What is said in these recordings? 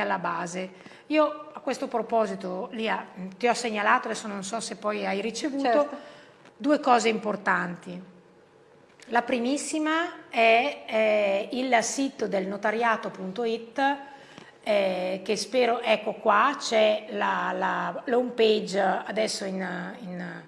alla base. Io a questo proposito Lia, ti ho segnalato, adesso non so se poi hai ricevuto, certo. due cose importanti. La primissima è eh, il sito del notariato.it eh, che spero, ecco qua, c'è la, la, l'home page adesso in, in,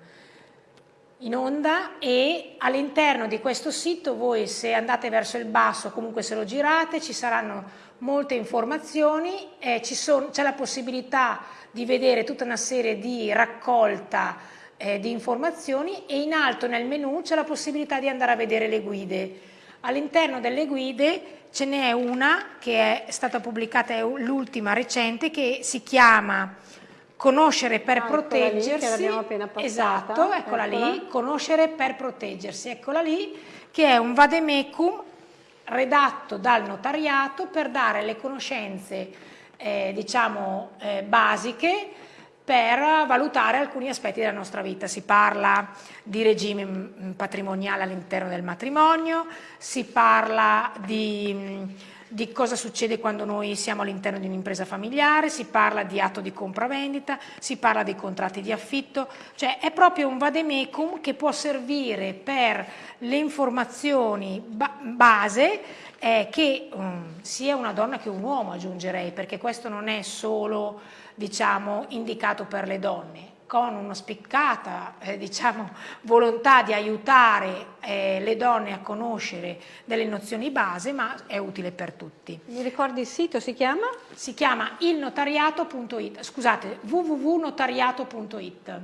in onda e all'interno di questo sito voi se andate verso il basso comunque se lo girate ci saranno molte informazioni, eh, c'è la possibilità di vedere tutta una serie di raccolta eh, di informazioni e in alto nel menu c'è la possibilità di andare a vedere le guide. All'interno delle guide ce n'è una che è stata pubblicata, è l'ultima recente, che si chiama Conoscere per ah, proteggersi. Lì, esatto, eccola, eccola lì, Conoscere per proteggersi, eccola lì, che è un vademecum redatto dal notariato per dare le conoscenze eh, diciamo eh, basiche per valutare alcuni aspetti della nostra vita. Si parla di regime mm, patrimoniale all'interno del matrimonio, si parla di, mm, di cosa succede quando noi siamo all'interno di un'impresa familiare, si parla di atto di compravendita, si parla di contratti di affitto, cioè è proprio un vademecum che può servire per le informazioni ba base eh, che um, sia una donna che un uomo aggiungerei, perché questo non è solo diciamo, indicato per le donne, con una spiccata eh, diciamo, volontà di aiutare eh, le donne a conoscere delle nozioni base, ma è utile per tutti. Mi ricordi il sito, si chiama? Si chiama ilnotariato.it, scusate, www.notariato.it.